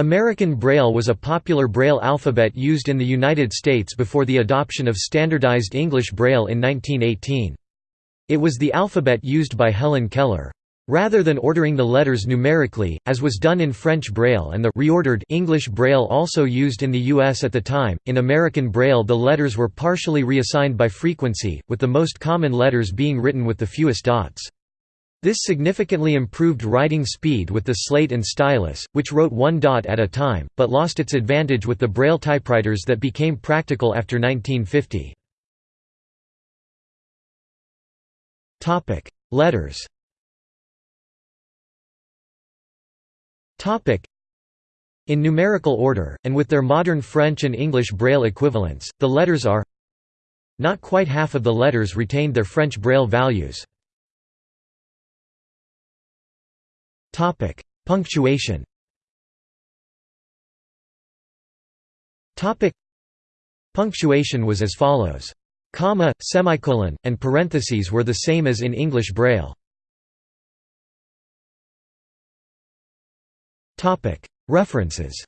American Braille was a popular Braille alphabet used in the United States before the adoption of standardized English Braille in 1918. It was the alphabet used by Helen Keller. Rather than ordering the letters numerically, as was done in French Braille and the reordered English Braille also used in the U.S. at the time, in American Braille the letters were partially reassigned by frequency, with the most common letters being written with the fewest dots. This significantly improved writing speed with the slate and stylus, which wrote one dot at a time, but lost its advantage with the Braille typewriters that became practical after 1950. Letters In numerical order, and with their modern French and English Braille equivalents, the letters are Not quite half of the letters retained their French Braille values. Punctuation. Punctuation was as follows. Comma, semicolon, and parentheses were the same as in English Braille. Topic: References